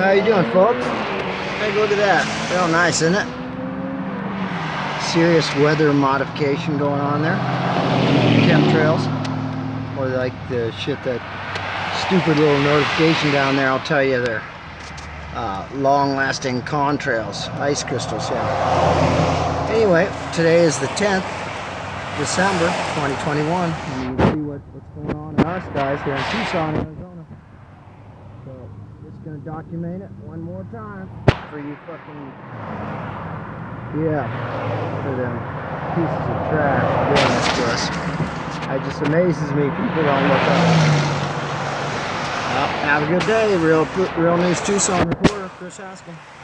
How you doing, folks? Take a look at that. Real nice, isn't it? Serious weather modification going on there. Chemtrails. Or like the shit that stupid little notification down there, I'll tell you they're uh, long-lasting contrails, ice crystals, yeah. Anyway, today is the 10th December 2021, and you can see what, what's going on in our skies here in Tucson, Arizona. Just gonna document it one more time for you fucking, yeah, for them pieces of trash doing this to us. It just amazes me people don't look up. Well, have a good day, real real news Tucson reporter Chris Haskin.